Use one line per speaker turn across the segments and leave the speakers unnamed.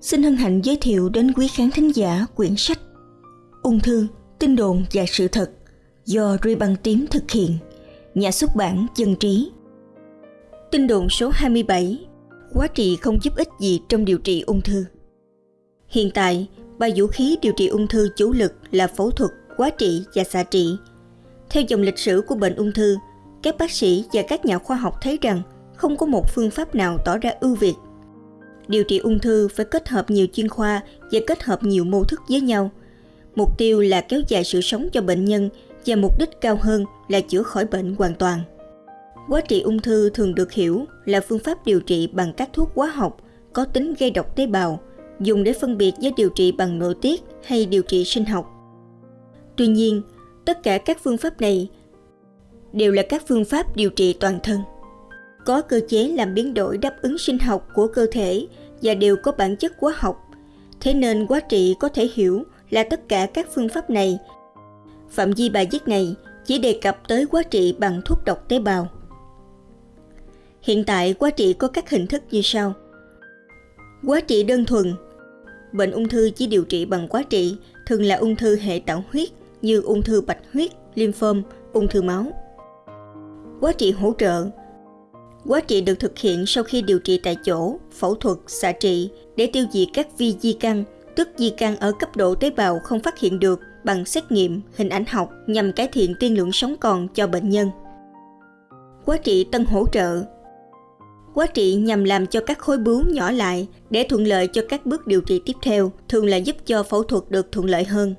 xin hân hạnh giới thiệu đến quý khán thính giả quyển sách Ung thư, tin đồn và sự thật do Ruy Băng Tím thực hiện, nhà xuất bản Dân Trí. Tin đồn số 27 Quá trị không giúp ích gì trong điều trị ung thư Hiện tại, ba vũ khí điều trị ung thư chủ lực là phẫu thuật, quá trị và xạ trị. Theo dòng lịch sử của bệnh ung thư, các bác sĩ và các nhà khoa học thấy rằng không có một phương pháp nào tỏ ra ưu việt. Điều trị ung thư phải kết hợp nhiều chuyên khoa và kết hợp nhiều mô thức với nhau. Mục tiêu là kéo dài sự sống cho bệnh nhân và mục đích cao hơn là chữa khỏi bệnh hoàn toàn. Quá trị ung thư thường được hiểu là phương pháp điều trị bằng các thuốc hóa học có tính gây độc tế bào, dùng để phân biệt với điều trị bằng nội tiết hay điều trị sinh học. Tuy nhiên, tất cả các phương pháp này đều là các phương pháp điều trị toàn thân. Có cơ chế làm biến đổi đáp ứng sinh học của cơ thể và đều có bản chất hóa học. Thế nên quá trị có thể hiểu là tất cả các phương pháp này. Phạm vi bài viết này chỉ đề cập tới quá trị bằng thuốc độc tế bào. Hiện tại quá trị có các hình thức như sau. Quá trị đơn thuần Bệnh ung thư chỉ điều trị bằng quá trị, thường là ung thư hệ tạo huyết như ung thư bạch huyết, lymphom, ung thư máu. Quá trị hỗ trợ Quá trị được thực hiện sau khi điều trị tại chỗ, phẫu thuật, xạ trị để tiêu diệt các vi di căn, tức di căn ở cấp độ tế bào không phát hiện được bằng xét nghiệm, hình ảnh học nhằm cải thiện tiên lượng sống còn cho bệnh nhân. Quá trị tân hỗ trợ Quá trị nhằm làm cho các khối bướu nhỏ lại để thuận lợi cho các bước điều trị tiếp theo, thường là giúp cho phẫu thuật được thuận lợi hơn.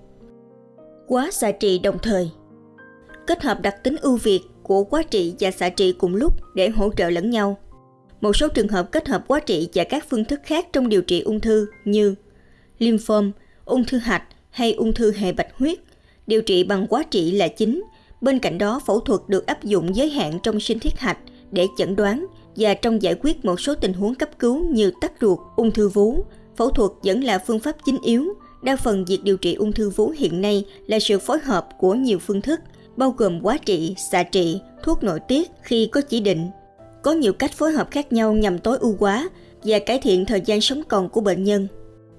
Quá xạ trị đồng thời Kết hợp đặc tính ưu việt của quá trị và xạ trị cùng lúc để hỗ trợ lẫn nhau. Một số trường hợp kết hợp quá trị và các phương thức khác trong điều trị ung thư như lymphom, ung thư hạch hay ung thư hệ bạch huyết, điều trị bằng quá trị là chính. Bên cạnh đó, phẫu thuật được áp dụng giới hạn trong sinh thiết hạch để chẩn đoán và trong giải quyết một số tình huống cấp cứu như tắc ruột, ung thư vú, phẫu thuật vẫn là phương pháp chính yếu. Đa phần việc điều trị ung thư vú hiện nay là sự phối hợp của nhiều phương thức, bao gồm quá trị, xạ trị, thuốc nội tiết khi có chỉ định. Có nhiều cách phối hợp khác nhau nhằm tối ưu hóa và cải thiện thời gian sống còn của bệnh nhân.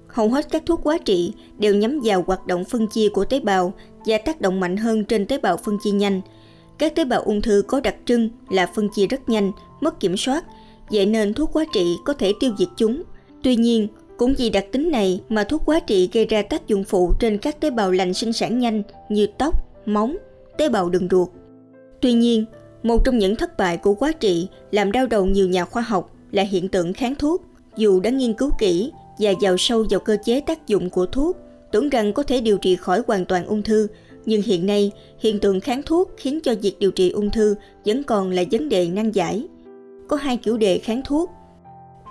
Hầu hết các thuốc quá trị đều nhắm vào hoạt động phân chia của tế bào và tác động mạnh hơn trên tế bào phân chia nhanh. Các tế bào ung thư có đặc trưng là phân chia rất nhanh, mất kiểm soát, vậy nên thuốc quá trị có thể tiêu diệt chúng. Tuy nhiên, cũng vì đặc tính này mà thuốc quá trị gây ra tác dụng phụ trên các tế bào lành sinh sản nhanh như tóc, móng, tế bào đường ruột. Tuy nhiên, một trong những thất bại của quá trị làm đau đầu nhiều nhà khoa học là hiện tượng kháng thuốc. Dù đã nghiên cứu kỹ và vào sâu vào cơ chế tác dụng của thuốc, tưởng rằng có thể điều trị khỏi hoàn toàn ung thư, nhưng hiện nay hiện tượng kháng thuốc khiến cho việc điều trị ung thư vẫn còn là vấn đề nan giải. Có hai kiểu đề kháng thuốc.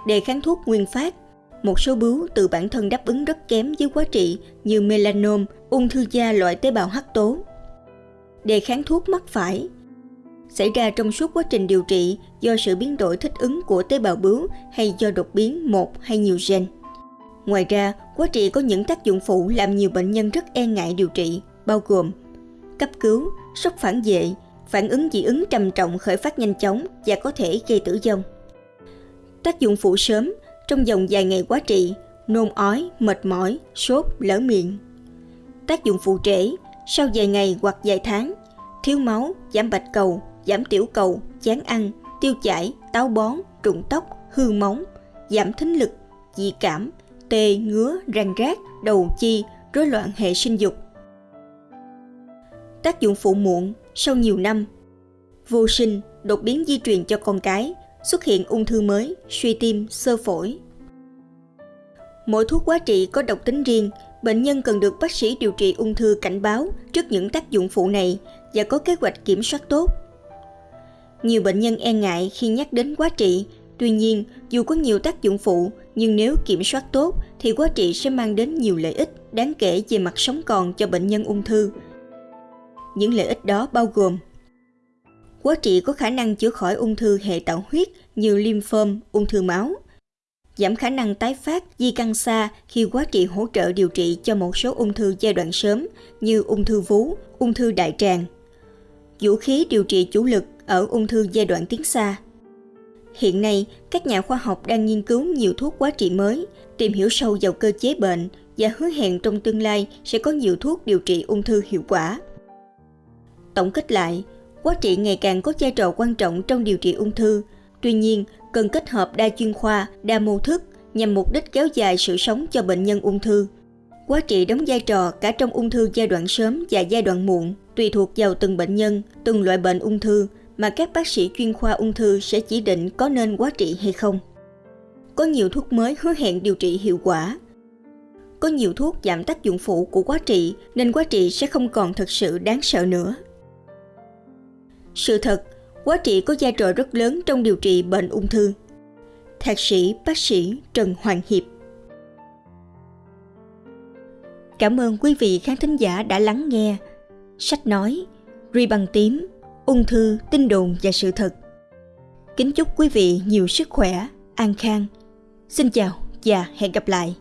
Đề kháng thuốc nguyên phát một số bướu từ bản thân đáp ứng rất kém với quá trị như melanom, ung thư da loại tế bào hắc tố. Đề kháng thuốc mắc phải xảy ra trong suốt quá trình điều trị do sự biến đổi thích ứng của tế bào bướu hay do đột biến một hay nhiều gen. Ngoài ra, quá trị có những tác dụng phụ làm nhiều bệnh nhân rất e ngại điều trị, bao gồm cấp cứu, sốc phản vệ, phản ứng dị ứng trầm trọng khởi phát nhanh chóng và có thể gây tử vong. Tác dụng phụ sớm trong vòng vài ngày quá trị, nôn ói, mệt mỏi, sốt, lở miệng. Tác dụng phụ trễ, sau vài ngày hoặc vài tháng, thiếu máu, giảm bạch cầu, giảm tiểu cầu, chán ăn, tiêu chảy, táo bón, rụng tóc, hư móng, giảm thính lực, dị cảm, tê, ngứa, răng rác, đầu chi, rối loạn hệ sinh dục. Tác dụng phụ muộn sau nhiều năm Vô sinh, đột biến di truyền cho con cái, xuất hiện ung thư mới, suy tim, sơ phổi. Mỗi thuốc quá trị có độc tính riêng, bệnh nhân cần được bác sĩ điều trị ung thư cảnh báo trước những tác dụng phụ này và có kế hoạch kiểm soát tốt. Nhiều bệnh nhân e ngại khi nhắc đến quá trị, tuy nhiên dù có nhiều tác dụng phụ nhưng nếu kiểm soát tốt thì quá trị sẽ mang đến nhiều lợi ích đáng kể về mặt sống còn cho bệnh nhân ung thư. Những lợi ích đó bao gồm Quá trị có khả năng chữa khỏi ung thư hệ tạo huyết như lymphom, ung thư máu, giảm khả năng tái phát di căn xa khi quá trị hỗ trợ điều trị cho một số ung thư giai đoạn sớm như ung thư vú, ung thư đại tràng. Vũ khí điều trị chủ lực ở ung thư giai đoạn tiến xa. Hiện nay, các nhà khoa học đang nghiên cứu nhiều thuốc quá trị mới, tìm hiểu sâu vào cơ chế bệnh và hứa hẹn trong tương lai sẽ có nhiều thuốc điều trị ung thư hiệu quả. Tổng kết lại, quá trị ngày càng có vai trò quan trọng trong điều trị ung thư. Tuy nhiên, cần kết hợp đa chuyên khoa, đa mô thức nhằm mục đích kéo dài sự sống cho bệnh nhân ung thư. Quá trị đóng vai trò cả trong ung thư giai đoạn sớm và giai đoạn muộn, tùy thuộc vào từng bệnh nhân, từng loại bệnh ung thư mà các bác sĩ chuyên khoa ung thư sẽ chỉ định có nên quá trị hay không. Có nhiều thuốc mới hứa hẹn điều trị hiệu quả. Có nhiều thuốc giảm tác dụng phụ của quá trị nên quá trị sẽ không còn thật sự đáng sợ nữa. Sự thật, quá trị có vai trò rất lớn trong điều trị bệnh ung thư. Thạc sĩ bác sĩ Trần Hoàng Hiệp Cảm ơn quý vị khán thính giả đã lắng nghe. Sách nói, Ri bằng tím, ung thư, tin đồn và sự thật. Kính chúc quý vị nhiều sức khỏe, an khang. Xin chào và hẹn gặp lại.